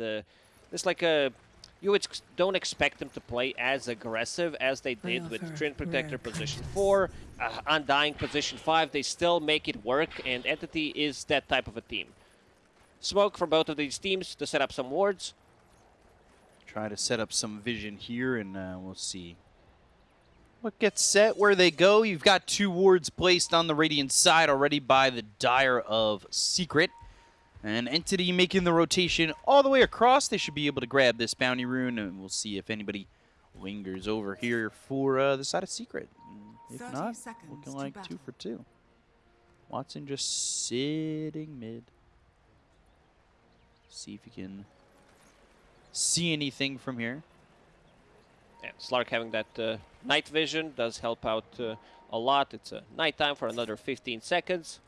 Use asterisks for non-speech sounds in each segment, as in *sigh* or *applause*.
uh, it's like a you ex don't expect them to play as aggressive as they did with Treant Protector position 4, uh, Undying position 5. They still make it work, and Entity is that type of a team. Smoke for both of these teams to set up some wards. Try to set up some vision here, and uh, we'll see what gets set, where they go. You've got two wards placed on the Radiant side already by the Dire of Secret. An entity making the rotation all the way across. They should be able to grab this bounty rune, and we'll see if anybody lingers over here for uh, the side of Secret. If not, looking like battle. two for two. Watson just sitting mid. See if you can see anything from here. Yeah, Slark having that uh, night vision does help out uh, a lot. It's a nighttime for another 15 seconds.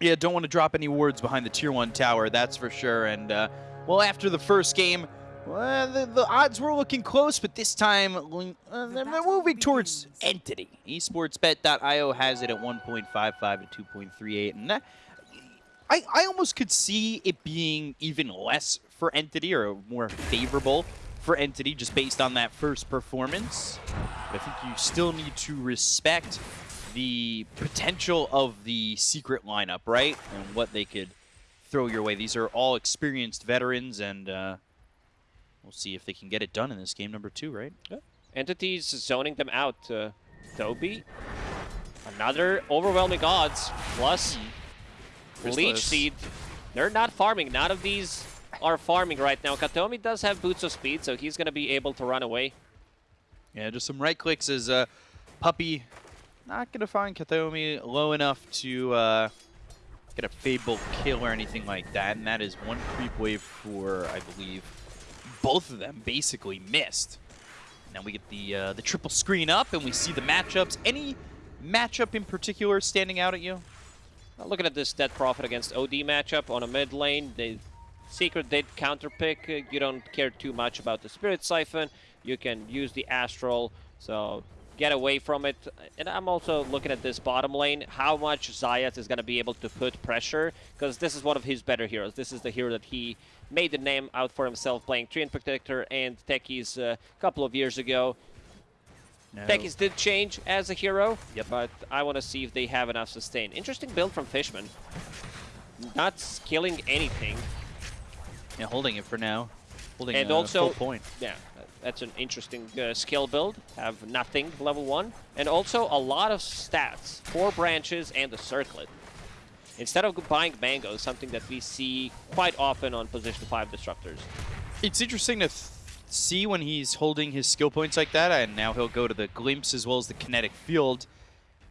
Yeah, don't want to drop any words behind the Tier 1 tower, that's for sure. And, uh, well, after the first game, well, the, the, odds were looking close, but this time uh, they're moving towards Entity. Esportsbet.io has it at 1.55 to 2.38. And that, I, I almost could see it being even less for Entity or more favorable for Entity just based on that first performance. But I think you still need to respect the potential of the secret lineup, right? And what they could throw your way. These are all experienced veterans, and uh, we'll see if they can get it done in this game number two, right? Yeah. Entities zoning them out. Uh, Toby, another overwhelming odds, plus hmm. Leech Seed. They're not farming. None of these are farming right now. Kataomi does have Boots of Speed, so he's going to be able to run away. Yeah, just some right clicks as uh, Puppey not going to find Kataomi low enough to uh, get a Fable kill or anything like that. And that is one creep wave for, I believe, both of them basically missed. Now we get the uh, the triple screen up and we see the matchups. Any matchup in particular standing out at you? Looking at this Death Prophet against OD matchup on a mid lane, the Secret did counter pick. You don't care too much about the Spirit Siphon. You can use the Astral, so get away from it. And I'm also looking at this bottom lane, how much Zayats is going to be able to put pressure, because this is one of his better heroes. This is the hero that he made the name out for himself playing Treant Protector and Techies uh, a couple of years ago. No. Techies did change as a hero, yep. but I want to see if they have enough sustain. Interesting build from Fishman. Not killing anything. Yeah, holding it for now. Holding and a also, point. Yeah, that's an interesting uh, skill build. Have nothing level 1. And also a lot of stats. Four branches and a circlet. Instead of buying mangoes, something that we see quite often on position 5 disruptors. It's interesting to see when he's holding his skill points like that, and now he'll go to the glimpse as well as the kinetic field.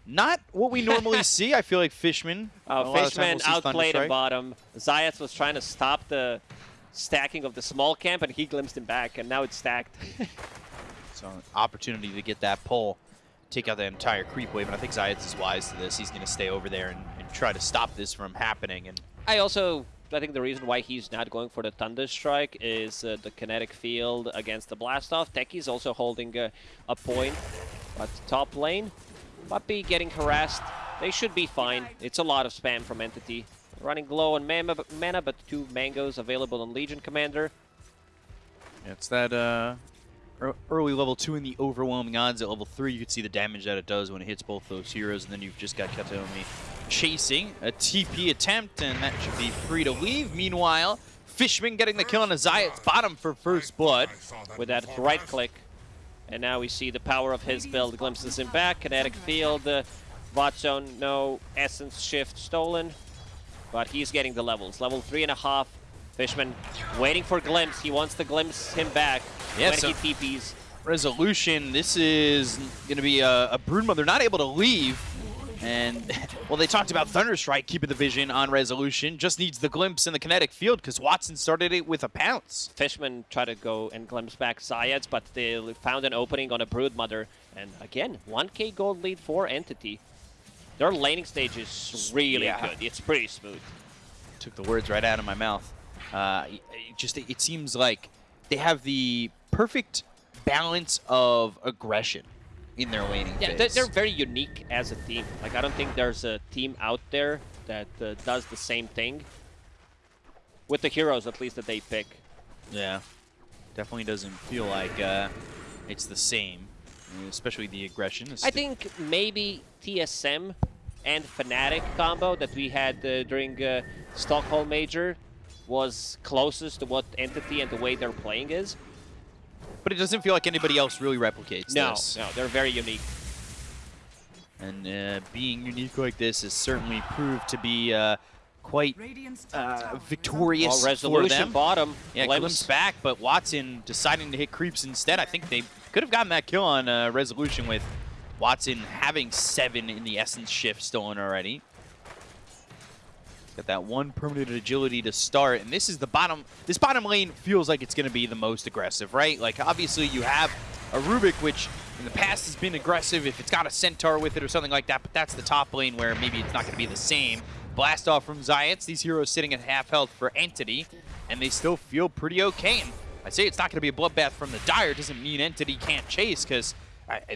Not what we normally *laughs* see. I feel like Fishman. Uh, Fishman we'll outplayed at bottom. Zayats was trying to stop the stacking of the small camp, and he glimpsed him back, and now it's stacked. *laughs* so an opportunity to get that pull, take out the entire creep wave, and I think Zayats is wise to this. He's going to stay over there and, and, try to stop this from happening. And I also, I think the reason why he's not going for the Thunder Strike is uh, the kinetic field against the Blast Off. Also holding uh, a point, but top lane, Puppey getting harassed. They should be fine. It's a lot of spam from Entity. Running low on mana, mana, but two mangoes available on Legion Commander. it's that uh, early level 2 in the overwhelming odds. At level 3, you can see the damage that it does when it hits both those heroes, and then you've just got Kataomi chasing a TP attempt, and that should be free to leave. Meanwhile, Fishman getting the kill on Azayat's bottom for first blood. With that right click. And now we see the power of his build glimpses him back. Kinetic field, uh, bot zone, no essence shift stolen but he's getting the levels. Level three and a half. Fishman waiting for Glimpse. He wants to glimpse him back yeah, when so he TPs. Resolution, this is going to be a, a Broodmother not able to leave. And, *laughs* well, they talked about Thunderstrike keeping the vision on Resolution. Just needs the glimpse in the kinetic field because Watson started it with a pounce. Fishman tried to go and glimpse back Zayats, but they found an opening on a Broodmother. And again, 1k gold lead for Entity. Their laning stage is really yeah. good. It's pretty smooth. Took the words right out of my mouth. Uh, it just it seems like they have the perfect balance of aggression in their laning yeah, phase. they're very unique as a team. Like I don't think there's a team out there that uh, does the same thing with the heroes at least that they pick. Yeah, definitely doesn't feel like uh, it's the same, especially the aggression. I think maybe TSM and Fnatic combo that we had uh, during uh, Stockholm Major was closest to what Entity and the way they're playing is. but it doesn't feel like anybody else really replicates No, this. no, they're very unique. And uh, being unique like this has certainly proved to be uh, quite uh, victorious Well, for resolution them. bottom. Yeah, Glimpse. glimpse back, but Watson deciding to hit creeps instead. I think they could have gotten that kill on uh, resolution with Watson having seven in the essence shift stolen already. Got that one permanent agility to start, and this is the bottom. This bottom lane feels like it's going to be the most aggressive, right? Like obviously you have a Rubik, which in the past has been aggressive if it's got a Centaur with it or something like that, but that's the top lane where maybe it's not going to be the same. Blast off from Zayats, these heroes sitting at half health for Entity, and they still feel pretty okay. And I say it's not going to be a bloodbath from the Dire doesn't mean Entity can't chase, because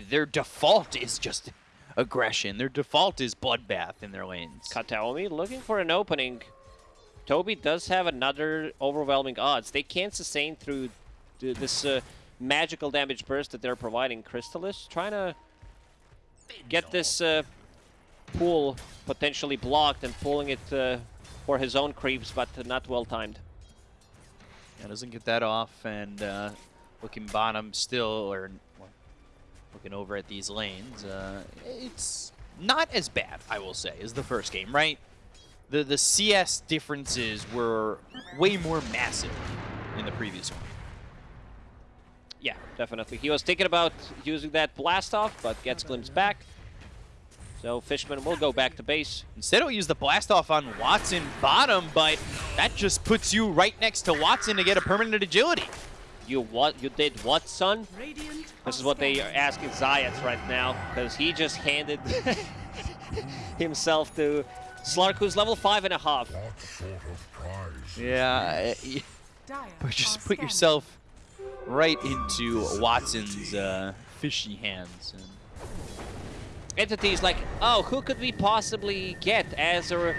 their default is just aggression. Their default is bloodbath in their lanes. Kataomi looking for an opening. Toby does have another overwhelming odds. They can't sustain through this uh, magical damage burst that they're providing. Crystallis trying to get this uh, pool potentially blocked and pulling it uh, for his own creeps, but not well timed. Yeah, doesn't get that off, and uh, looking bottom still, or well, looking over at these lanes, uh, it's not as bad, I will say, as the first game, right? The the CS differences were way more massive in the previous one. Yeah, definitely. He was thinking about using that blast off, but gets glimpsed back. So Fishman will go back to base. Instead, he'll use the blast off on Watson bottom, but that just puts you right next to Watson to get a permanent agility. You what? You did what, son? This is what they are asking Zayats right now, because he just handed *laughs* himself to Slark, who's level five and a half. Yeah, *laughs* but just put yourself right into Watson's uh, fishy hands. And Entity's like, oh, who could we possibly get as a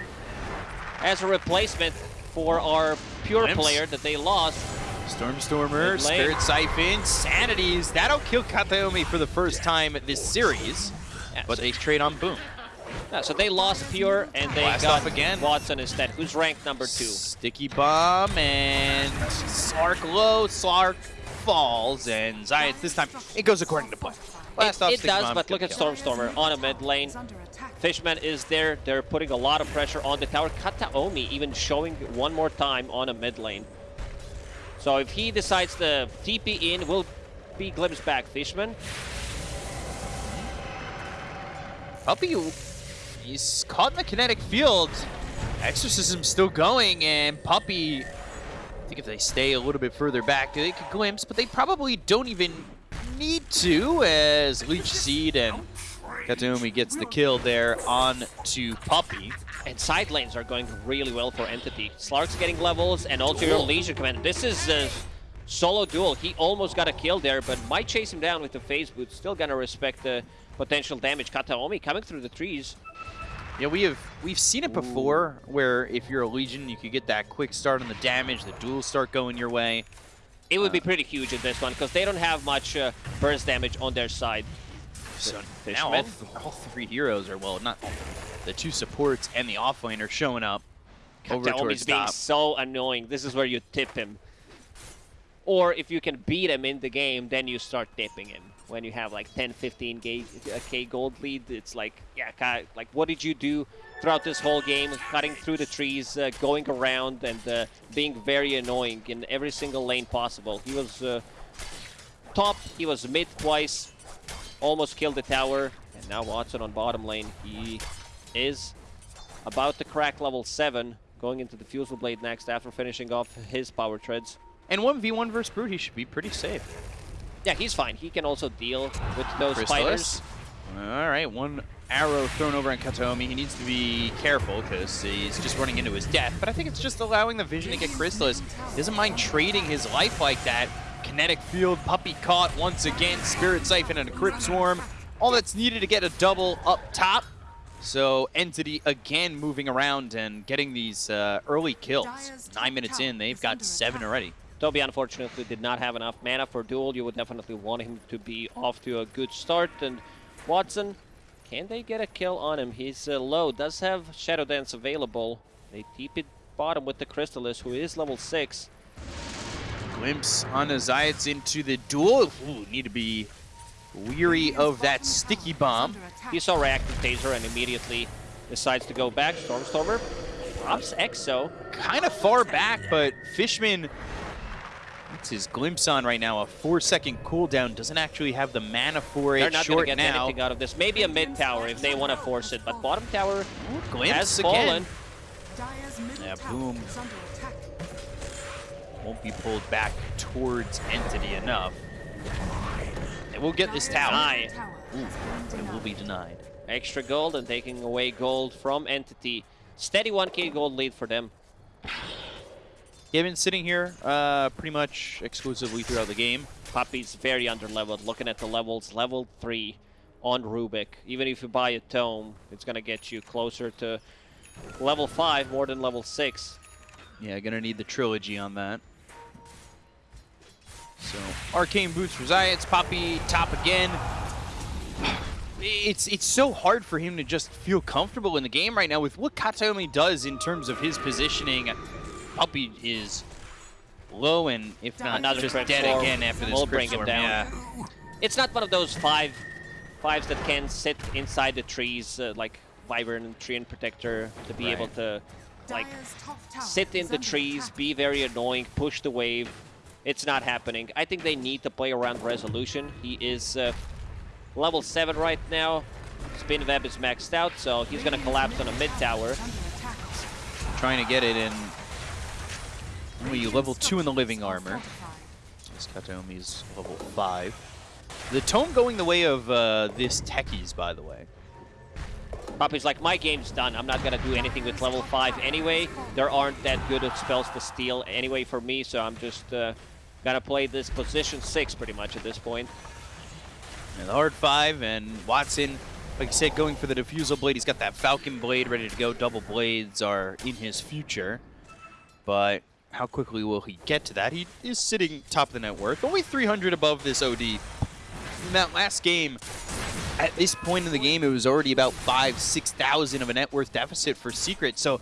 as a replacement for our pure Glimpse. player that they lost? Stormstormer. Spirit Siphon, Sanities. That'll kill Kataomi for the first time this series, Yeah, but so, they trade on Boom. yeah, so they lost pure and they Blast got off again. Watson instead, who's ranked number two. Sticky Bomb and Slark low, Slark falls, and Zayats this time, it goes according to plan. Blast It, it does, but look at kill. Stormstormer on a mid lane. Fishman is there. They're putting a lot of pressure on the tower. Kataomi even showing one more time on a mid lane. So if he decides to TP in, will be glimpsed back. Fishman. Puppey, he's caught in the kinetic field. Exorcism still going, and Puppey, I think if they stay a little bit further back, they could glimpse, but they probably don't even need to, as Leech Seed and Kataomi gets the kill there on to Puppey. And side lanes are going really well for Entity. Slark's getting levels, and also your Legion Commander. This is a solo duel. He almost got a kill there, but might chase him down with the phase boot. Still gonna respect the potential damage. Kataomi coming through the trees. Yeah, we have we've seen it before, where if you're a Legion, you could get that quick start on the damage, the duels start going your way. It would be pretty huge in this one, because they don't have much uh, burst damage on their side. So Fishman? now all, th all three heroes are, well, not. The two supports and the offlane are showing up over Kataomi's being top. so annoying. This is where you tip him. Or if you can beat him in the game, then you start tipping him. When you have like 10, 15 K, uh, K gold lead, it's like, yeah, ki- like what did you do throughout this whole game? Cutting through the trees, uh, going around, and uh, being very annoying in every single lane possible. He was uh, top, he was mid twice, almost killed the tower, and now Watson on bottom lane. He is about to crack level 7, going into the Fusel Blade next after finishing off his power treads. And 1v1 versus Brute, he should be pretty safe. Yeah, he's fine. He can also deal with those Chrysalis. spiders. All right, one arrow thrown over on Kataomi. He needs to be careful because he's just running into his death. But I think it's just allowing the vision to get Crystallis. He doesn't mind trading his life like that. Kinetic field, Puppey caught once again. Spirit Siphon and a Crypt Swarm. All that's needed to get a double up top. So Entity again moving around and getting these uh, early kills. Nine minutes in, they've got seven already. Toby unfortunately did not have enough mana for duel. You would definitely want him to be off to a good start. And Watson, can they get a kill on him? He's uh, low, does have Shadow Dance available. They deep it bottom with the Crystallis, who is level 6. Glimpse on the Zayats into the duel. Ooh, need to be weary of that sticky bomb. He saw reactive taser and immediately decides to go back. Stormstormer drops Exo. Kind of far back, but Fishman What's his glimpse on right now? A four-second cooldown. Doesn't actually have the mana for it. They're not going to get now. anything out of this. Maybe a mid tower if they want to force it, but bottom tower Ooh, glimpse has again. fallen. Yeah, boom. Won't be pulled back towards Entity enough. And we'll get this tower. Deny. It will be denied. Extra gold and taking away gold from Entity. Steady 1k gold lead for them. Yeah, been sitting here uh, pretty much exclusively throughout the game. Puppey's very underleveled. Looking at the levels, level 3 on Rubik. Even if you buy a tome, it's going to get you closer to level 5 more than level 6. Yeah, gonna need the trilogy on that. So, Arcane Boots for Zayats, Puppey top again. *sighs* It's it's so hard for him to just feel comfortable in the game right now with what Kataomi does in terms of his positioning. Puppey is low and if not Another just dead storm. again after this We'll crit bring him storm. down. Yeah. It's not one of those five fives that can sit inside the trees uh, like Wyvern, Treant Protector to be Right. able to like sit in the trees, be very annoying, push the wave. It's not happening. I think they need to play around Resolution. He is uh, level 7 right now. Spin Web is maxed out, so he's going to collapse on a mid tower. Trying to get it in only level 2 in the living armor. This Kataomi's level 5. The tome going the way of uh, this Techies, by the way. Puppey's like, my game's done. I'm not going to do anything with level 5 anyway. There aren't that good of spells to steal anyway for me, so I'm just uh, going to play this position 6 pretty much at this point. And the hard 5, and Watson, like you said, going for the Diffusal Blade. He's got that Falcon Blade ready to go. Double Blades are in his future. But how quickly will he get to that? He is sitting top of the net worth. Only 300 above this OD. In that last game, at this point in the game, it was already about five, 6,000 of a net worth deficit for Secret. So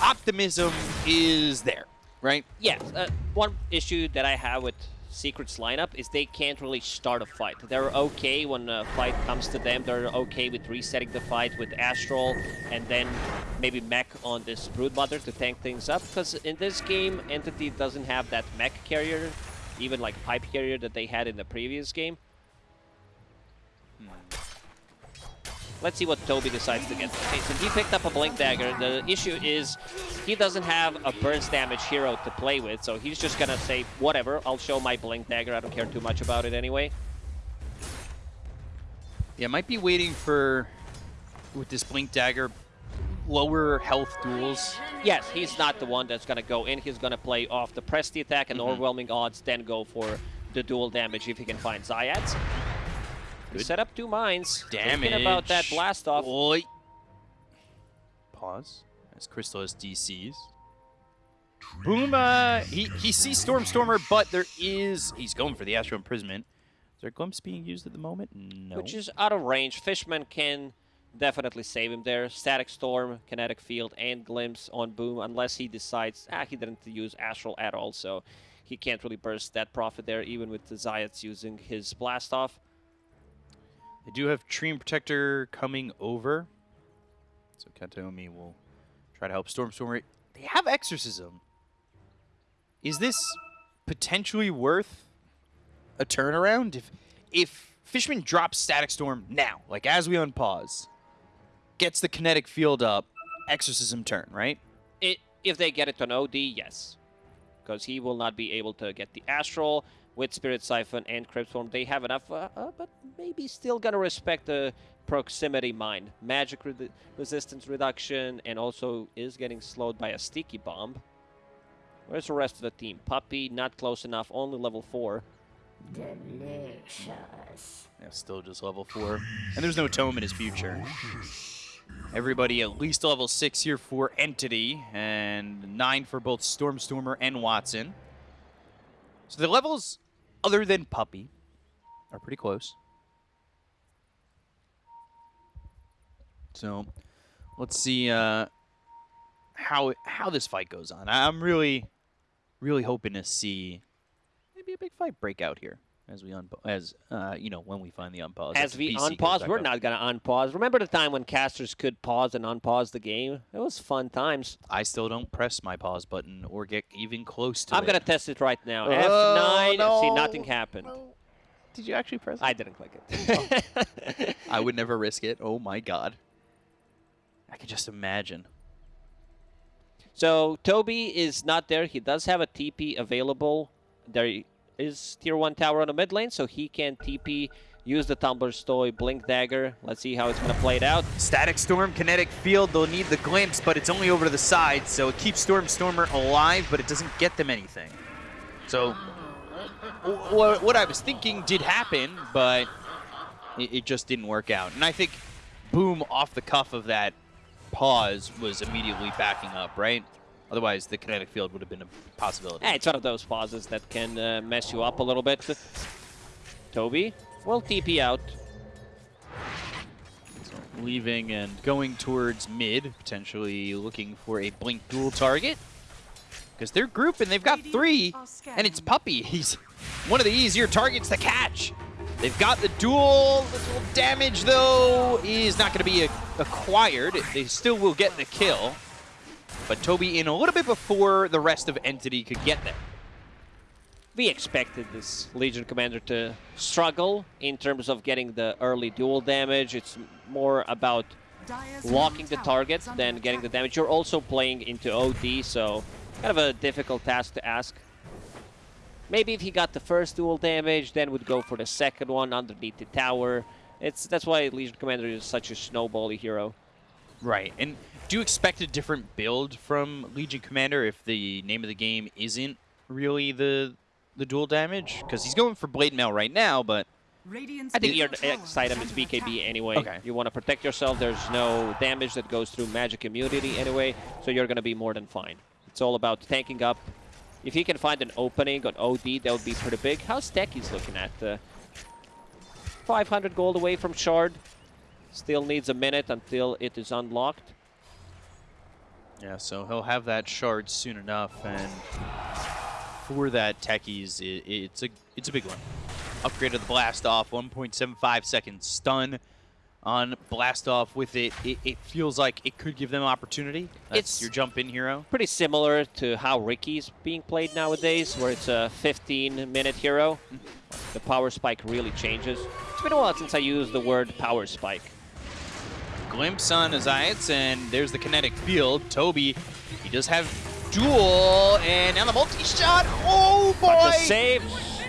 optimism is there, right? Yes, uh, one issue that I have with Secret's lineup is they can't really start a fight. They're okay when a fight comes to them. They're okay with resetting the fight with Astral and then maybe mech on this Broodmother to tank things up. Because in this game, Entity doesn't have that mech carrier, even like pipe carrier that they had in the previous game. Hmm. Let's see what Toby decides to get. Okay, so he picked up a Blink Dagger. The issue is he doesn't have a burst damage hero to play with, so he's just gonna say, whatever, I'll show my Blink Dagger. I don't care too much about it anyway. Yeah, might be waiting for, with this Blink Dagger, lower health duels. Yes, he's not the one that's gonna go in. He's gonna play off the Press the Attack and Mhm. overwhelming odds, then go for the duel damage if he can find Zayats. Good. Set up two mines. Damage. Thinking about that blast off. Oi. Pause. As Crystallis DCs. Boom, uh, he, he sees Stormstormer, but there is... He's going for the Astral Imprisonment. Is there Glimpse being used at the moment? No. Which is out of range. Fishman can definitely save him there. Static Storm, Kinetic Field, and Glimpse on Boom, unless he decides, ah, he didn't use Astral at all, so he can't really burst that Prophet there, even with the Zayats using his Blast Off. They do have Tree Protector coming over. So Kataomi will try to help Stormstormer. They have Exorcism. Is this potentially worth a turnaround? If if Fishman drops Static Storm now, like as we unpause, gets the kinetic field up, Exorcism turn, right? It, if they get it on OD, yes. Because he will not be able to get the Astral with Spirit Siphon and Crypt Swarm. They have enough, uh, uh, but maybe still gonna respect the proximity mine. Magic re resistance reduction, and also is getting slowed by a Sticky Bomb. Where's the rest of the team? Puppey, not close enough, only level 4. Delicious. Yeah, still just level four. And there's no tome in his future. Everybody at least level 6 here for Entity, and 9 for both Stormstormer and Watson. So the levels, other than Puppey are pretty close. So let's see uh, how how this fight goes on. I'm really, really hoping to see maybe a big fight break out here as we unpause, as uh, you know, when we find the unpause. As we unpause, we're up. not going to unpause. Remember the time when casters could pause and unpause the game? It was fun times. I still don't press my pause button or get even close to I'm it. going to test it right now. Oh, F9, no, see, nothing happened. No. Did you actually press it? I didn't click it. oh. *laughs* I would never risk it. Oh my god. I could just imagine. So Toby is not there. He does have a TP available. There is tier 1 tower on the mid lane, so he can TP, use the Tumbler's Toy, Blink Dagger. Let's see how it's going to play it out. Static Storm, Kinetic Field, they'll need the Glimpse, but it's only over to the side, so it keeps Stormstormer alive, but it doesn't get them anything. So what I was thinking did happen, but it just didn't work out. And I think Boom off the cuff of that pause was immediately backing up, right? Otherwise, the kinetic field would have been a possibility. Yeah, it's one of those pauses that can uh, mess you up a little bit. Toby will TP out. So leaving and going towards mid, potentially looking for a blink duel target. Because they're grouping, they've got three, and it's Puppey. He's *laughs* one of the easier targets to catch. They've got the duel. The duel damage, though, is not going to be acquired. They still will get the kill. But Toby in a little bit before the rest of Entity could get there. We expected this Legion Commander to struggle in terms of getting the early duel damage. It's more about locking the target than getting the damage. You're also playing into OD, so kind of a difficult task to ask. Maybe if he got the first duel damage, then would go for the second one underneath the tower. It's That's why Legion Commander is such a snowbally hero. Right, and do you expect a different build from Legion Commander if the name of the game isn't really the the duel damage? Because he's going for Blade Mail right now, but... I think your X item is BKB anyway. Okay. You want to protect yourself. There's no damage that goes through magic immunity anyway, so you're going to be more than fine. It's all about tanking up. If he can find an opening on OD, that would be pretty big. How's Techie's looking at? Uh, 500 gold away from Shard. Still needs a minute until it is unlocked. Yeah, so he'll have that shard soon enough, and for that techies, it, it's a it's a big one. Upgrade of the blast off, 1.75 second stun on blast off with it. it. It feels like it could give them an opportunity. That's it's your jump in hero. Pretty similar to how Ricky's being played nowadays, where it's a 15 minute hero. Mm-hmm. the power spike really changes. It's been a while since I used the word power spike glimpse on Azayats, and there's the kinetic field. Toby, he does have duel, and now the multi-shot. Oh, boy! save.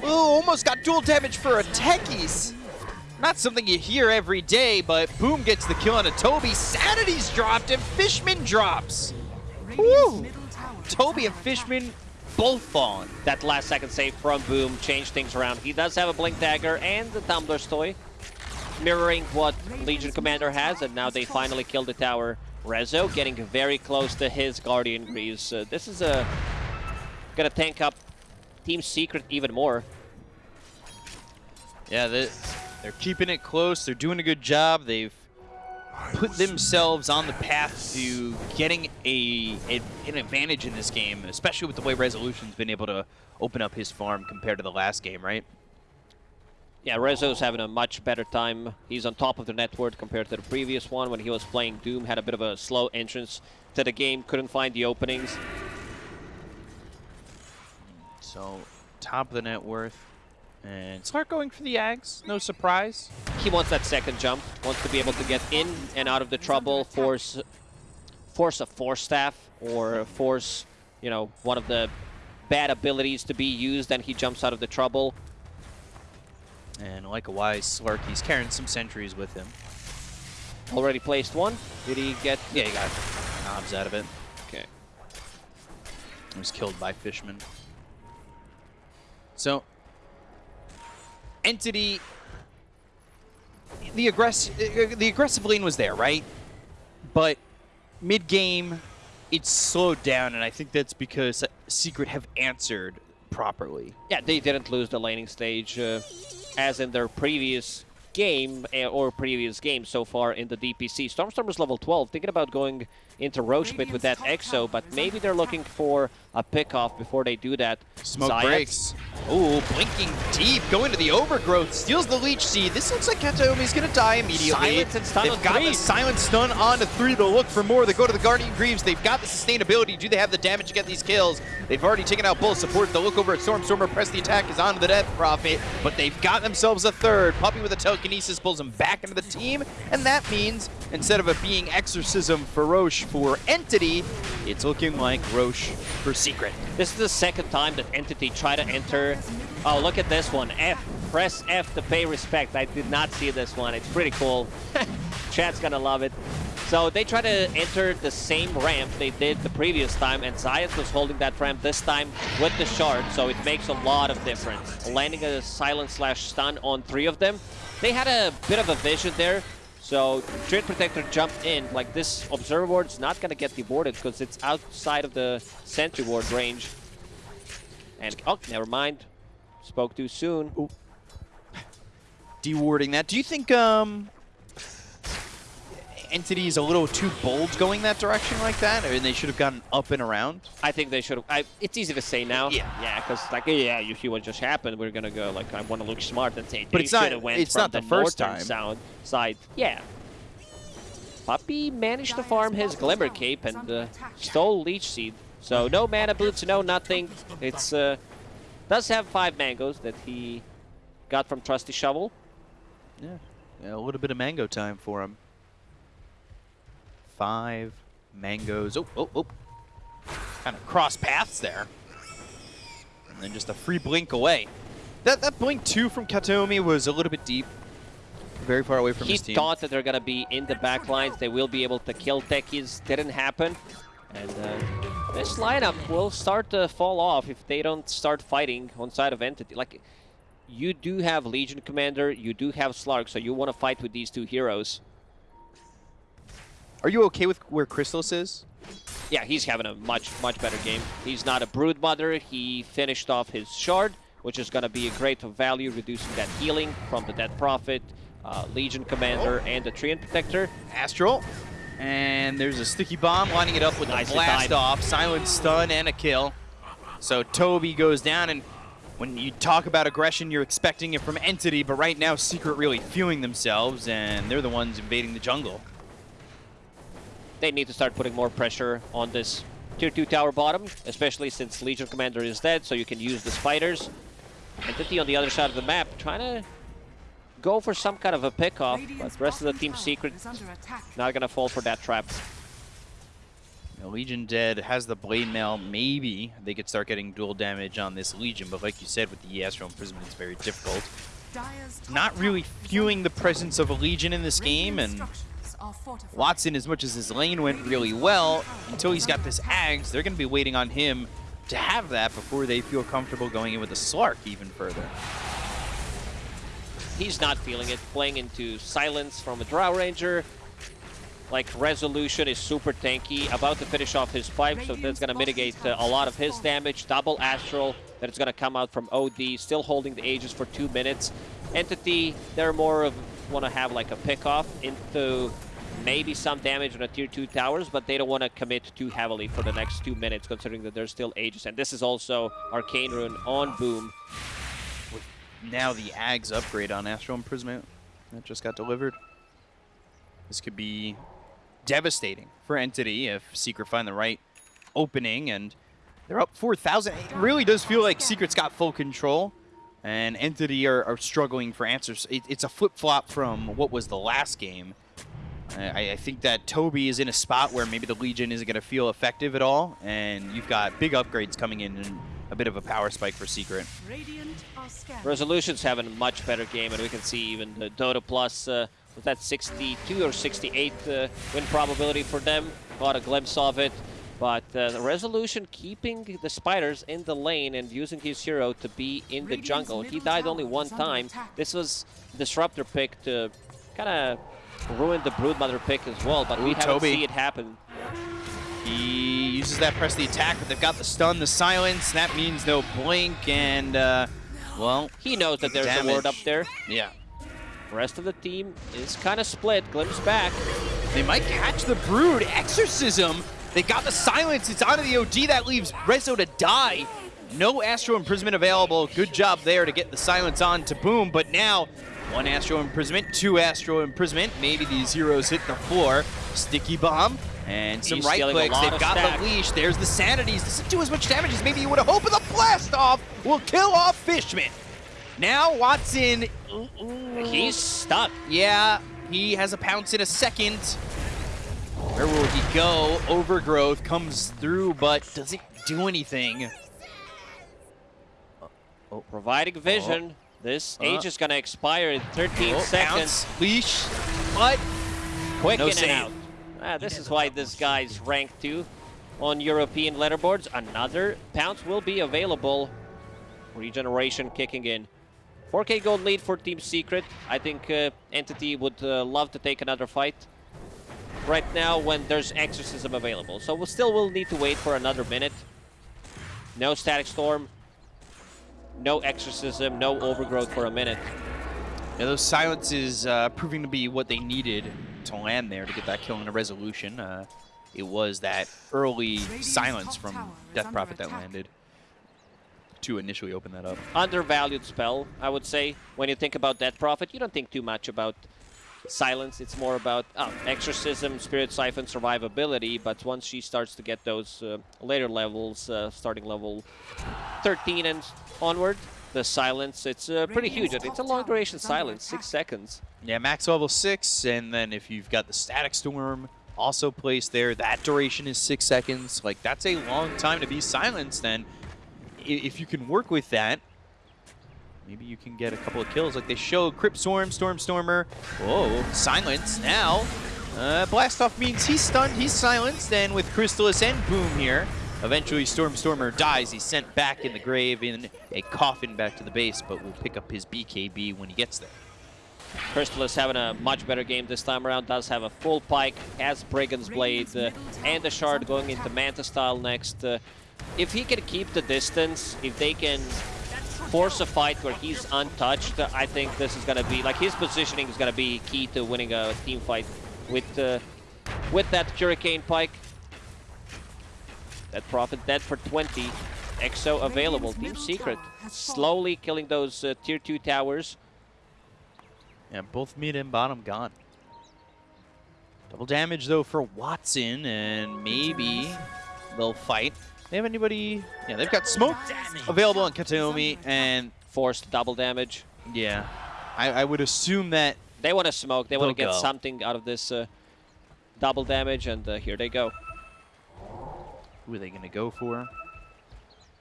Ooh, almost got duel damage for a Techies. Not something you hear every day, but Boom gets the kill on a Toby. Sanity's dropped, and Fishman drops. Woo! Toby and Fishman both fallen. That last second save from Boom changed things around. He does have a Blink Dagger and the Tumbler's Toy mirroring what Legion Commander has, and now they finally kill the tower. Rezo getting very close to his Guardian Greaves. Uh, this is a gonna tank up Team Secret even more. Yeah, they, they're keeping it close. They're doing a good job. They've put themselves on the path to getting a, a, an advantage in this game, especially with the way Resolution's been able to open up his farm compared to the last game, right? Yeah, Rezo's having a much better time. He's on top of the network compared to the previous one when he was playing Doom. Had a bit of a slow entrance to the game, couldn't find the openings. So, top of the net worth. And start going for the Ags, no surprise. He wants that second jump, wants to be able to get in and out of the trouble, force force a force staff, or force, you know, one of the bad abilities to be used, and he jumps out of the trouble. And like a wise Slark, he's carrying some sentries with him. Already placed one. Did he get... Yeah, he got knobs out of it. Okay. He was killed by Fishman. So, Entity... The, aggress the aggressive lane was there, right? but mid game, it's slowed down, and I think that's because Secret have answered properly. Yeah, they didn't lose the laning stage uh, as in their previous game uh, or previous game so far in the DPC. Stormstormer's level 12, thinking about going into Rosh Pit with that Exo, but maybe they're looking for a pick-off before they do that. Smoke Zayat, breaks. Ooh, blinking deep, going to the overgrowth, steals the leech seed. This looks like Kataomi's gonna die immediately. Silence and stun They've on got three. the silent stun on to three. They'll look for more. They go to the Guardian Greaves. They've got the sustainability. Do they have the damage to get these kills? They've already taken out both supports. They'll look over at Stormstormer, press the attack, is onto the Death Prophet, but they've got themselves a third. Puppey with a telekinesis pulls him back into the team, and that means instead of it being Exorcism for Rosh for Entity, it's looking like Rosh for Secret. This is the second time that Entity tried to enter. Oh, look at this one. F. Press F to pay respect. I did not see this one. It's pretty cool. *laughs* Chat's gonna love it. So they try to enter the same ramp they did the previous time, and Zayats was holding that ramp this time with the shard, so it makes a lot of difference. Landing a silent slash stun on three of them. They had a bit of a vision there, so Treant Protector jumped in. Like this Observer Ward's not gonna get deboarded because it's outside of the Sentry Ward range. And, oh, never mind. Spoke too soon. *sighs* dewarding that. Do you think um, Entity is a little too bold going that direction like that, or they should have gotten up and around? I think they should have. It's easy to say now. Yeah. Yeah, because like, yeah, you see what just happened. We're gonna go like, I want to look smart and say, But it's not- went it's from not the first time. Sound side. Yeah. Puppey managed to farm his Glimmer Cape and uh, stole Leech Seed. So no mana boots, no nothing. It's uh, does have five mangoes that he got from Trusty Shovel. Yeah. yeah, a little bit of mango time for him. Five mangoes. Oh, oh, oh. Kind of cross paths there. And then just a free blink away. That that blink two from Kataomi was a little bit deep. Very far away from he his team. He thought that they're gonna be in the back lines. They will be able to kill techies. Didn't happen. And uh, this lineup will start to fall off if they don't start fighting on side of Entity. Like, you do have Legion Commander, you do have Slark, so you want to fight with these two heroes. Are you okay with where Crystallis is? Yeah, he's having a much, much better game. He's not a Brood Mother. He finished off his Shard, which is going to be a great value, reducing that healing from the Death Prophet, uh, Legion Commander, and the Treant Protector. Astral. And there's a sticky bomb lining it up with Nicely a blast off, silent stun, and a kill. So Toby goes down, and when you talk about aggression, you're expecting it from Entity, but right now Secret really feeling themselves, and they're the ones invading the jungle. They need to start putting more pressure on this tier 2 tower bottom, especially since Legion Commander is dead, so you can use the spiders. Entity on the other side of the map trying to go for some kind of a pickoff, but the rest of the team secret not gonna fall for that trap. You Legion dead has the blade mail. Maybe they could start getting duel damage on this Legion, but like you said, with the Astral Imprisonment, it's very difficult. Not really feeling the presence of a Legion in this game, and Watson, as much as his lane went really well, until he's got this Ags, they're going to be waiting on him to have that before they feel comfortable going in with a Slark even further. He's not feeling it, playing into Silence from a Drow Ranger. Like, Resolution is super tanky, about to finish off his pipe, so that's going to mitigate uh, a lot of his damage. Double Astral that is going to come out from OD, still holding the Aegis for two minutes. Entity, they're more of, want to have like a pick-off into maybe some damage on the tier 2 towers, but they don't want to commit too heavily for the next two minutes, considering that there's still Aegis. And this is also Arcane Rune on Boom. Now the Ags upgrade on Astral Imprisonment that just got delivered. This could be devastating for Entity if Secret find the right opening, and they're up 4,000. It really does feel like Secret's got full control, and Entity are, are struggling for answers. It, it's a flip-flop from what was the last game. I, I think that Toby is in a spot where maybe the Legion isn't going to feel effective at all, and you've got big upgrades coming in and a bit of a power spike for Secret. Resolution's having a much better game, and we can see even the Dota Plus, uh, was that 62 or 68 uh, win probability for them? Got a glimpse of it. But uh, the Resolution keeping the Spiders in the lane and using his hero to be in the jungle. He died only one time. This was Disruptor pick to kind of ruined the Broodmother pick as well, but we haven't Toby. seen it happen. He uses that press the attack, but they've got the stun, the silence. That means no blink, and, uh, well, He knows that there's a ward up there. yeah. The rest of the team is kind of split. Glimpse back. They might catch the Brood. Exorcism. They got the silence. It's onto the OD. That leaves Rezo to die. No Astral Imprisonment available. Good job there to get the silence on to Boom. But now, one Astral Imprisonment, two Astral Imprisonment. Maybe these heroes hit the floor. Sticky Bomb. And some He's right clicks. They've got stack. the leash. There's the sanities. Doesn't do as much damage as maybe you would have hoped. But the blast off will kill off Fishman. Now Watson. He's stuck. Yeah, he has a pounce in a second. Where will he go? Overgrowth comes through, but doesn't do anything. Oh, Providing vision. Oh. This Uh. age is going to expire in 13 Oh, seconds. pounce, leash, but Quick No in save. and out. Ah, this is why this guy's ranked 2 on European leaderboards. Another pounce will be available. Regeneration kicking in. 4k gold lead for Team Secret. I think uh, Entity would uh, love to take another fight right now when there's Exorcism available. So we still will need to wait for another minute. No Static Storm. No Exorcism. No Overgrowth for a minute. yeah, those silences uh, proving to be what they needed to land there to get that kill in a resolution. Uh, it was that early silence from Death Prophet that landed to initially open that up. undervalued spell, I would say. When you think about Death Prophet, you don't think too much about Silence. It's more about oh, Exorcism, Spirit Siphon, survivability. But once she starts to get those uh, later levels, uh, starting level 13 and onward, the Silence, it's uh, pretty huge. It's a long duration Silence, six seconds. Yeah, max level six, and then if you've got the static storm also placed there, that duration is six seconds. Like that's a long time to be silenced. And i- if you can work with that, maybe you can get a couple of kills. Like they showed Crypt Swarm, Storm Stormer. Whoa, silence now. Uh, blast off means he's stunned, he's silenced, and with Crystallis and Boom here, eventually Storm Stormer dies. He's sent back in the grave in a coffin back to the base, but will pick up his BKB when he gets there. Crystallis having a much better game this time around. Does have a full pike, has Brigand's Blade, uh, and a Shard going into Manta style next. Uh, if he can keep the distance, if they can force a fight where he's untouched, I think this is going to be, like his positioning is going to be key to winning a team fight with uh, with that Hurricane Pike. That Prophet dead for 20. Exo available. Team Secret slowly killing those uh, tier 2 towers. Yeah, both mid and bottom gone. Double damage though for Watson, and maybe they'll fight. They have anybody? Yeah, they've got smoke available on Kataomi, and Forced double damage. yeah, I, I would assume that They want to smoke. They want to get go. something out of this uh, double damage, and uh, here they go. who are they going to go for?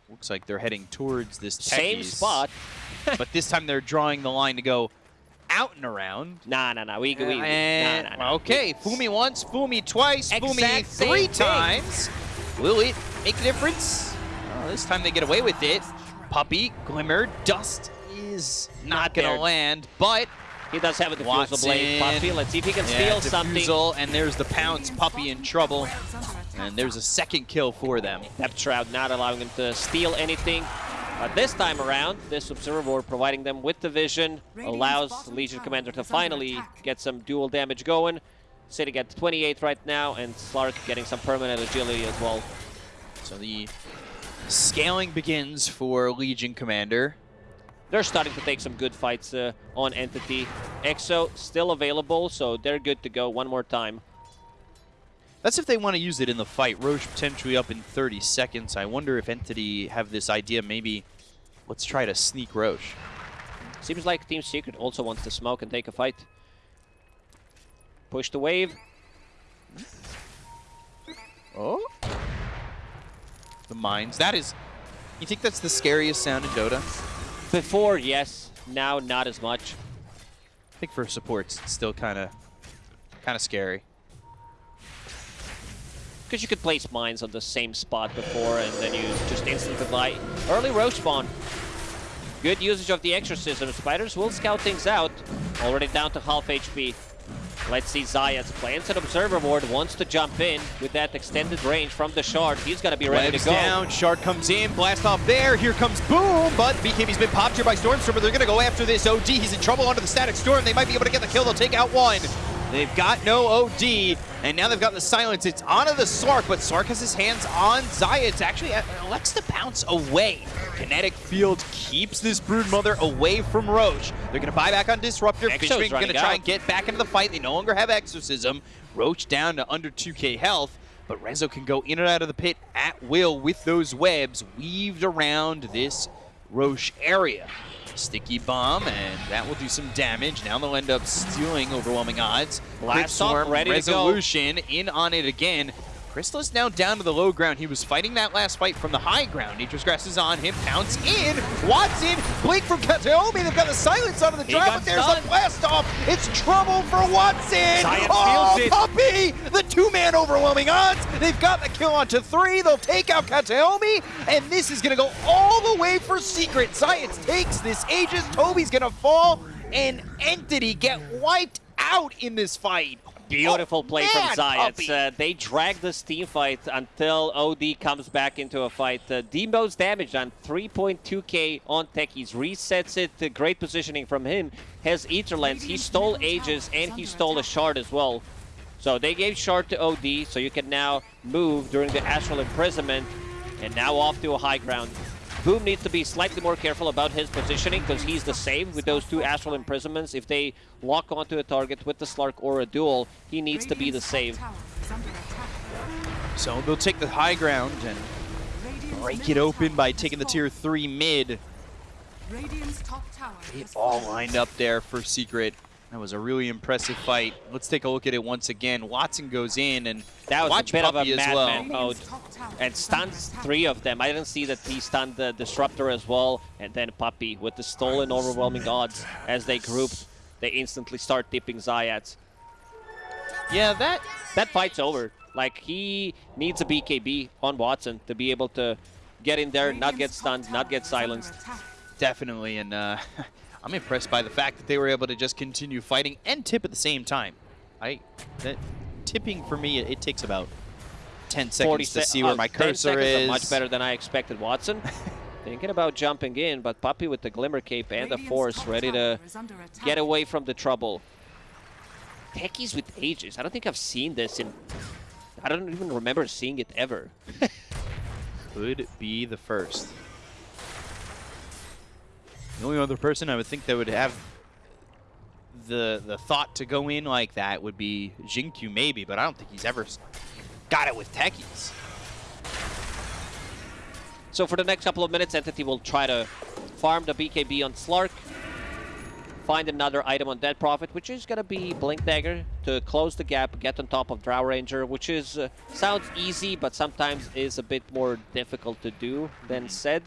Looks like they're heading towards this Same Techies, spot. *laughs* but this time they're drawing the line to go out and around. Nah, nah, nah. We, we, we nah, And, nah, nah. okay, Fumi once, Fumi twice, Fumi Exact same three thing. Times. Will it make a difference? Oh, this time they get away with it. Puppey, Glimmer, Dust is not, Not gonna land, but He does have a diffusal blade. Watson. Puppey, let's see if he can yeah, steal something. And there's the Pounce, Puppey in trouble. And there's a second kill for them. Depth Shroud not allowing him to steal anything. But this time around, this Observer Ward providing them with the vision allows Legion Commander to finally get some duel damage going. Sitting at 28 right now, and Slark getting some permanent agility as well. So the scaling begins for Legion Commander. They're starting to take some good fights uh, on Entity. Exo still available, so they're good to go one more time. That's if they want to use it in the fight. Rosh potentially up in 30 seconds. I wonder if Entity have this idea, maybe let's try to sneak Rosh. Seems like Team Secret also wants to smoke and take a fight. Push the wave. Oh? The mines. That is... You think that's the scariest sound in Dota? Before, yes. Now, not as much. I think for supports, it's still kind of kind of scary. Because you could place mines on the same spot before, and then you just instantly fly. Early Rosh spawn. Good usage of the exorcism. Spiders will scout things out. Already down to half HP. Let's see Zayats plants an Observer Ward, wants to jump in with that extended range from the Shard. He's going to be ready to go. down, Shard comes in, blast off there, here comes Boom, but BKB's been popped here by Stormstormer. They're gonna go after this OD. He's in trouble under the Static Storm. They might be able to get the kill. They'll take out one. They've got no OD, and now they've got the silence. It's onto the Slark, but Slark has his hands on Zayat. Actually, uh, elects to bounce away. Kinetic Field keeps this Broodmother away from Rosh. They're gonna buy back on Disruptor. Fishman gonna try and get back into the fight. They no longer have Exorcism. Rosh down to under 2k health, but Rezo can go in and out of the pit at will with those webs weaved around this Rosh area. Sticky bomb, and that will do some damage. Now they'll end up stealing overwhelming odds. Last Quick Storm, off, ready to go. resolution in on it again. Crystallis now down to the low ground. He was fighting that last fight from the high ground. Nature's Grasp is on him. Pounce in. Watson. Blink from Kataomi. They've got the silence onto the He drive, but there's stunned. a blast off. It's trouble for Watson. Science oh, Puppey! The two-man overwhelming odds. They've got the kill onto three. They'll take out Kataomi, and this is going to go all the way for Secret. Science takes this Aegis. Tobi's going to fall, and Entity get wiped out in this fight. Beautiful Oh, play man, from Zayat. Puppey. Uh, they drag this team fight until OD comes back into a fight. Uh, damage on 3.2k on Techies. Resets it. Uh, great positioning from him. Has Etherlands. He stole Aegis and he stole a Shard as well. So they gave Shard to OD, so you can now move during the Astral Imprisonment. And now off to a high ground. Boom needs to be slightly more careful about his positioning because he's the same with those two Astral Imprisonments. If they lock onto a target with the Slark or a duel, he needs to be the save. So they'll take the high ground and break it open by taking the tier 3 mid. Radiant's top tower It all lined up there for Secret. That was a really impressive fight. Let's take a look at it once again. Watson goes in and That was watch a bit of a Puppey as madman well. mode. Radiant's top tower And stuns three of them. I didn't see that he stunned the Disruptor as well. And then Puppey with the stolen overwhelming odds as they group. They instantly start dipping Zayats. Yeah, that That fight's over. Like, he needs a BKB on Watson to be able to get in there, not get stunned, not get silenced. definitely, and uh, *laughs* I'm impressed by the fact that they were able to just continue fighting and tip at the same time. I that tipping for me, it, it takes about 10 seconds to se- see where oh, my cursor seconds is. Much better than I expected. Watson *laughs* thinking about jumping in, but Puppey with the Glimmer Cape and the Force ready to tower is under attack. get away from the trouble. Techies with Aegis. I don't think I've seen this in... I don't even remember seeing it ever. *laughs* Could be the first. The only other person I would think that would have the the thought to go in like that would be Jinkyu maybe, but I don't think he's ever got it with techies. So for the next couple of minutes, Entity will try to farm the BKB on Slark. Find another item on Death Prophet, which is going to be Blink Dagger to close the gap, get on top of Drow Ranger, which is uh, sounds easy, but sometimes is a bit more difficult to do than said.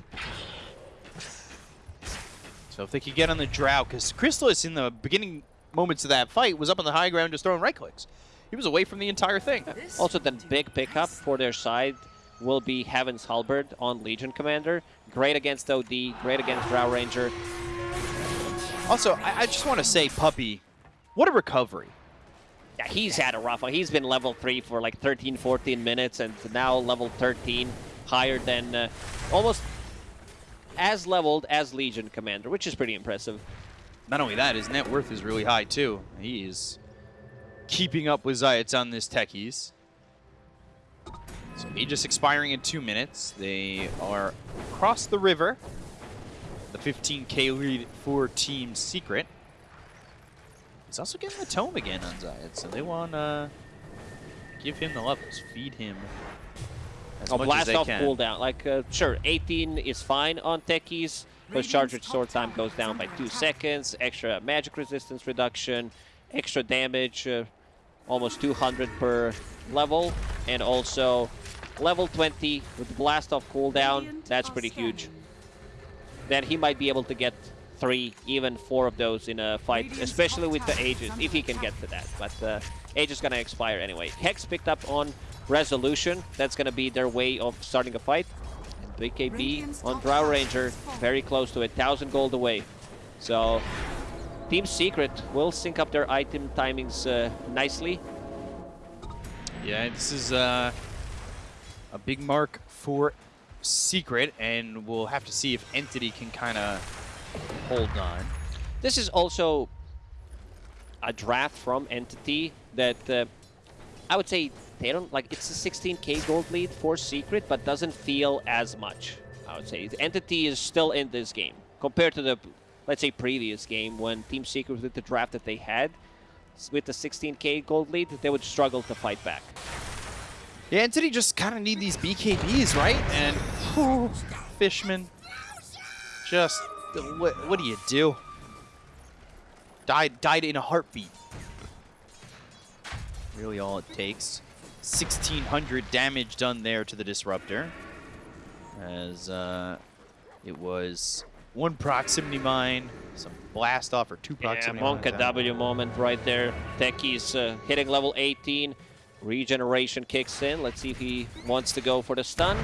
So if they could get on the drought, because Crystallis in the beginning moments of that fight was up on the high ground just throwing right clicks. He was away from the entire thing. Also, the big pickup for their side will be Heaven's Halberd on Legion Commander. Great against OD, great against Drow Ranger. Also, I, I just want to say, Puppey, what a recovery. Yeah, he's had a rough one. He's been level 3 for like 13, 14 minutes, and now level 13, higher than uh, almost as leveled as Legion Commander, which is pretty impressive. Not only that, his net worth is really high too. He is keeping up with Zayats on this techies. So Aegis expiring in two minutes. They are across the river. The 15k lead for Team Secret. He's also getting the tome again on Zayat, so they want to give him the levels, feed him as Oh, much as blast they off can. cooldown. Like, uh, sure, 18 is fine on techies, because charge rate sword time goes down by 2 seconds, extra magic resistance reduction, extra damage, uh, almost 200 per level, and also level 20 with blast off cooldown, that's pretty huge. Then he might be able to get three, even four of those in a fight, especially with the tower is Aegis, if he can get to that. But uh, Aegis is going to expire anyway. Hex picked up on Resolution. That's going to be their way of starting a fight. And BKB Radiant's on Drow Ranger, very close to a 1,000 gold away. So Team Secret will sync up their item timings uh, nicely. Yeah, this is uh, a big mark for Secret, and we'll have to see if Entity can kind of hold on. This is also a draft from Entity that uh, I would say they don't like. It's a 16k gold lead for Secret, but doesn't feel as much. I would say the Entity is still in this game compared to the, let's say, previous game when Team Secret with the draft that they had with the 16k gold lead, they would struggle to fight back. Yeah, Entity just kind of need these BKBs, right? And *laughs* Fishman, just what, what do you do? Died, died in a heartbeat. Really, all it takes. 1600 damage done there to the disruptor, as uh, it was one proximity mine, some blast off or two Yeah, proximity Monka mines. W moment right there. Techie's uh, hitting level 18. Regeneration kicks in. Let's see if he wants to go for the stun.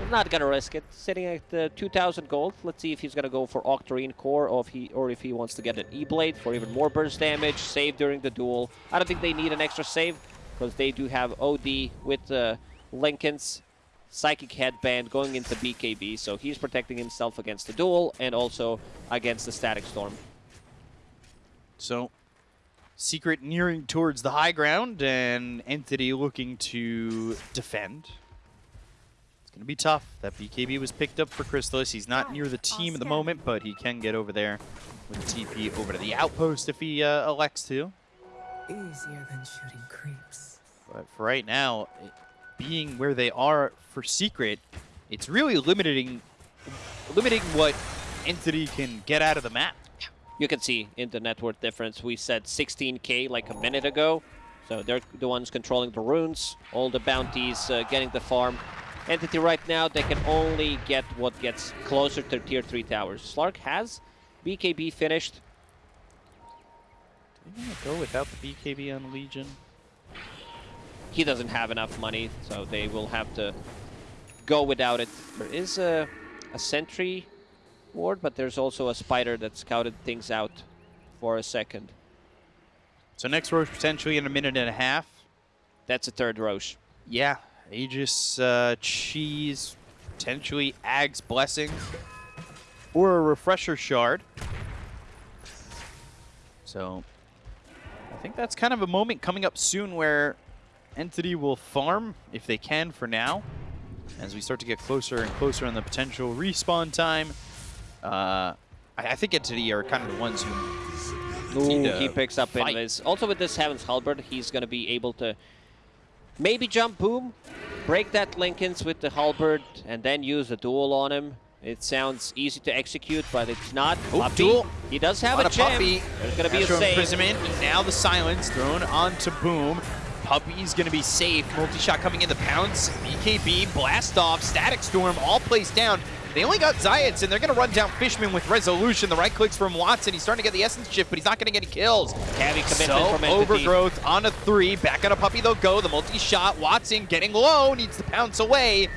I'm not gonna risk it. Sitting at uh, 2,000 gold. Let's see if he's gonna go for Octarine Core or if he or if he wants to get an E-Blade for even more burst damage. Save during the duel. I don't think they need an extra save because they do have OD with uh, Linken's Psychic Headband going into BKB, so he's protecting himself against the duel and also against the Static Storm. So, Secret nearing towards the high ground and Entity looking to defend. It's going to be tough. That BKB was picked up for Crystallis. He's not near the team at the moment, but he can get over there with TP over to the outpost if he uh, elects to. Easier than shooting creeps. But for right now, being where they are for Secret, it's really limiting, limiting what Entity can get out of the map. You can see in the net worth difference, we said 16k like a minute ago. So they're the ones controlling the runes, all the bounties, uh, getting the farm. Entity right now, they can only get what gets closer to tier 3 towers. Slark has BKB finished. Do you want to go without the BKB on Legion? He doesn't have enough money, so they will have to go without it. There is a, a sentry ward, but there's also a spider that scouted things out for a second. So next Rosh potentially in a minute and a half. That's a third Rosh. Yeah, Aegis, uh, Cheese, potentially Ag's Blessing, or a Refresher Shard. So, I think that's kind of a moment coming up soon where Entity will farm, if they can for now, as we start to get closer and closer on the potential respawn time. Uh, I, I think Entity are kind of the ones who need to he picks up fight. Invis. Also with this Heaven's Halberd, he's going to be able to maybe jump boom, break that Linken's with the Halberd, and then use a duel on him. It sounds easy to execute, but it's not. Oh, Puppey, duel. He does have a a gem. Puppey. There's going to be a Astro save. imprisonment. Now the silence thrown onto Boom. Puppey's gonna be safe. Multi-shot coming in the pounce. BKB, blast off, static storm, all placed down. They only got Zayats, and they're gonna run down Fishman with resolution. The right clicks from Watson. He's starting to get the essence shift, but he's not getting any kills. Heavy commitment So from Entity. overgrowth on a three. Back on a Puppey they'll go. The multi-shot. Watson getting low, needs to pounce away.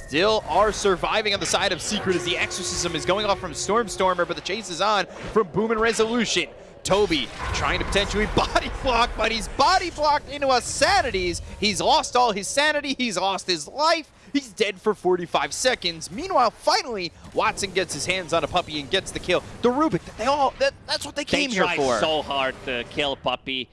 They Still are surviving on the side of Secret as the exorcism is going off from Stormstormer, but the chase is on from Boom and Resolution. Tobi trying to potentially *laughs* body block, but he's body blocked into a sanities. He's lost all his sanity. He's lost his life. He's dead for 45 seconds. Meanwhile, finally, Watson gets his hands on a Puppey and gets the kill. The Rubik, they all, that, that's what they They came here try for. so hard to kill Puppey.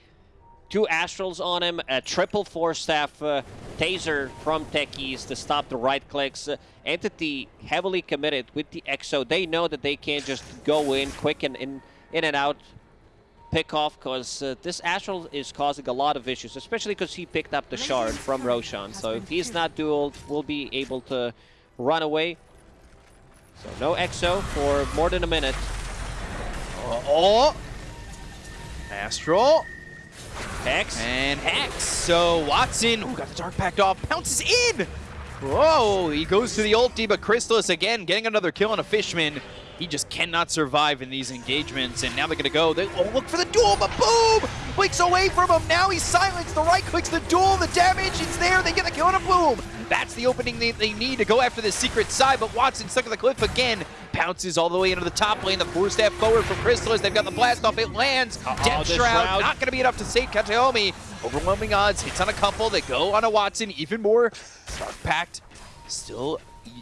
Two Astrals on him, a triple four staff uh, taser from Techies to stop the right clicks. Uh, Entity heavily committed with the Exo. They know that they can't just go in quick and in, in and out pick off because uh, this Astral is causing a lot of issues, especially because he picked up the shard from Roshan. So if he's not dueled, we'll be able to run away. So no Exo for more than a minute. Oh, Astral Hex. and Hex. So Watson, who got the Dark Pact off, pounces in. Whoa, he goes to the ulti, but Crystallis again getting another kill on a Fishman. He just cannot survive in these engagements, and now they're gonna go. They oh, look for the duel, but boom! Blinks away from him. Now he's silenced. The right clicks the duel. The damage is there. They get the kill on a boom. That's the opening they, they need to go after the secret side, but Watson stuck at the cliff again. Pounces all the way into the top lane. The four step forward from Crystallis. They've got the blast off. It lands. Uh -oh, Death Shroud, Shroud not going to be enough to save Kataomi. Overwhelming odds. Hits on a couple. They go on a Watson. Even more. Dark Pact still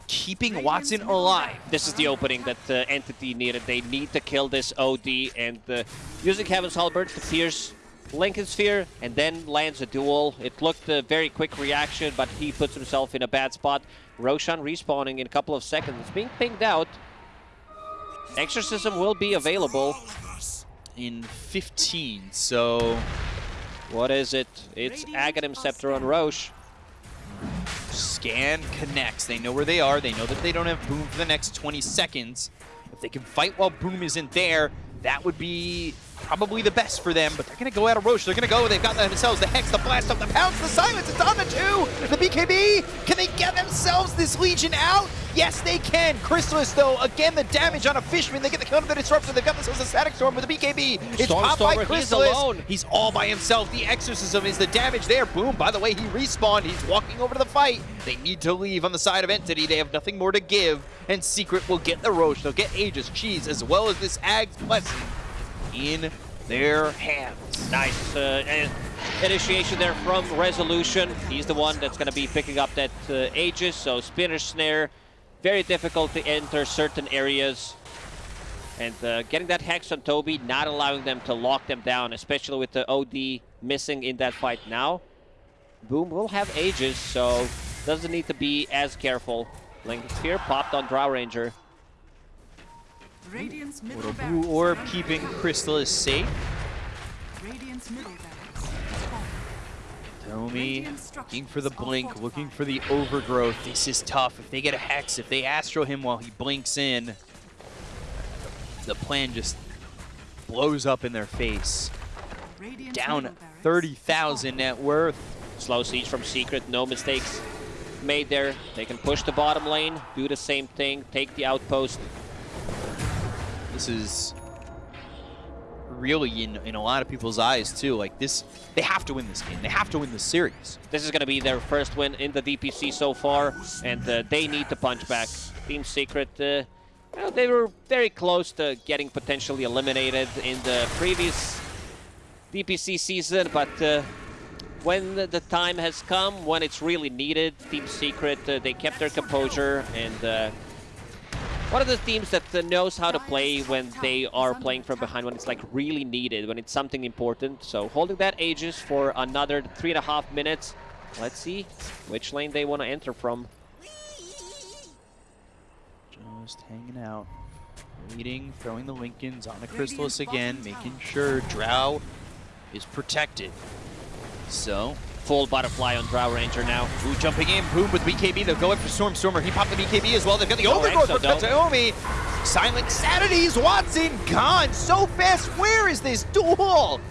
keeping Watson alive. This is the opening that uh, Entity needed. They need to kill this OD and uh, using Heaven's Halberd to pierce Linken Sphere and then lands a duel. It looked a very quick reaction, but he puts himself in a bad spot. Roshan respawning in a couple of seconds. It's being pinged out. Exorcism will be available. In 15, so What is it? It's Aghanim Scepter on Rosh. Scan connects. They know where they are. They know that they don't have Boom for the next 20 seconds. If they can fight while Boom isn't there, that would be probably the best for them. But they're going to go out of Rosh. They're going to go. They've got themselves the Hex, the Blast up, the Pounce, the Silence. It's on the two. The BKB. Can they get themselves this Legion out? Yes, they can. Crystallis, though, again, the damage on a Fishman. They get the kill to the Disruptor. They've got themselves a Static Storm with the BKB. It's popped by Stormstormer, he's alone. He's all by himself. The exorcism is the damage there. Boom. By the way, he respawned. He's walking over to the fight. They need to leave on the side of Entity. They have nothing more to give. And Secret will get the Rosh. They'll get Aegis, Cheese, as well as this Ag's Blessing in their hands. Nice uh, initiation there from Resolution. He's the one that's going to be picking up that uh, Aegis, so Spinner Snare. Very difficult to enter certain areas. And uh, getting that Hex on Tobi, not allowing them to lock them down, especially with the OD missing in that fight now. Boom will have Aegis, so doesn't need to be as careful. Linken Sphere popped on Drow Ranger. Little. Blue Orb keeping Crystallis safe. Radiant's middle barracks. fallen. Tomi looking for the blink, looking for the overgrowth. This is tough. If they get a hex, if they astro him while he blinks in, the plan just blows up in their face. Down middle barracks 30,000 net worth. Slow siege from Secret, no mistakes made there. They can push the bottom lane, do the same thing, take the outpost. This is really in, in a lot of people's eyes too. Like this, they have to win this game. They have to win this series. This is going to be their first win in the DPC so far, and uh, they need to punch back. Team Secret, uh, they were very close to getting potentially eliminated in the previous DPC season, but uh, when the the time has come, when it's really needed, Team Secret, uh, they kept their composure, and uh, one of the teams that uh, knows how to play when they are playing from behind, when it's like really needed, when it's something important. So holding that Aegis for another three and a half minutes. Let's see which lane they want to enter from. Just hanging out. Waiting, throwing the Linkens on the Crystallis again, making sure Drow is protected. So, Full butterfly on Drow Ranger now. Ooh, jumping in, boom with BKB. They'll go in for Storm Stormer. He popped the BKB as well. They've got the Oh, Overgrowth for. Kataomi. Silent Sanities, Watson gone so fast. Where is this duel?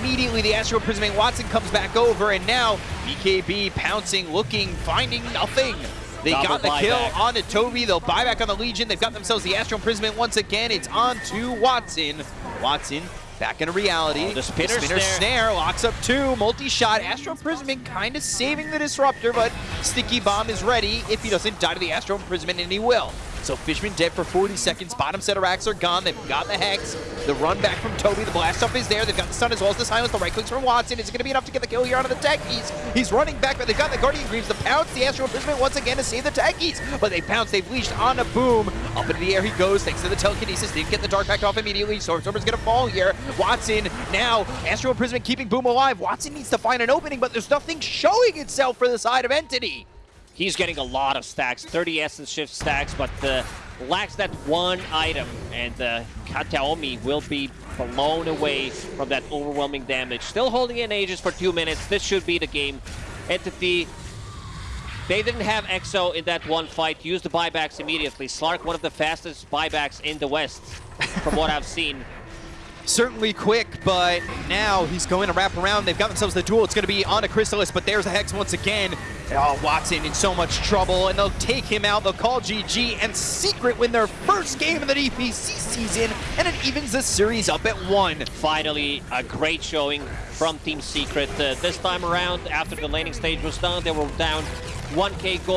Immediately, the Astro Prisming Watson comes back over, and now BKB pouncing, looking, finding nothing. They Double got the kill on onto Tobi. They'll buy back on the Legion. They've got themselves the Astral Imprisonment once again. It's on to Watson. Watson back into reality. Oh, the spinner snare. snare locks up two. Multi-shot. Astral Imprisonment kind of saving the Disruptor, but Sticky Bomb is ready. If he doesn't die to the Astral Imprisonment, and he will. So Fishman dead for 40 seconds. Bottom set of racks are gone. They've got the Hex. The run back from Tobi. The blast up is there. They've got the stun as well as the silence. The right clicks from Watson. Is it going to be enough to get the kill here onto the Techies? He's running back, but they've got the Guardian Greaves. The pounce. The Astral Imprisonment once again to save the Techies. But they pounce. They've leashed on a boom. Up into the air he goes thanks to the telekinesis. Didn't get the Dark Pact off immediately. Stormstormer's going to fall here. Watson now. Astral Imprisonment keeping Boom alive. Watson needs to find an opening, but there's nothing showing itself for the side of Entity. He's getting a lot of stacks, 30 essence shift stacks, but uh, lacks that one item. And uh, Kataomi will be blown away from that overwhelming damage. Still holding in Aegis for two minutes. This should be the game. Entity, they didn't have EXO in that one fight. Used the buybacks immediately. Slark, one of the fastest buybacks in the West, from what I've seen. Certainly quick, but now he's going to wrap around. They've got themselves the duel. It's going to be on a Crystallis, but there's a Hex once again. Oh, Watson in so much trouble, and they'll take him out. They'll call GG, and Secret win their first game of the DPC season, and it evens the series up at one. Finally, a great showing from Team Secret. Uh, this time around, after the laning stage was done, they were down 1k gold.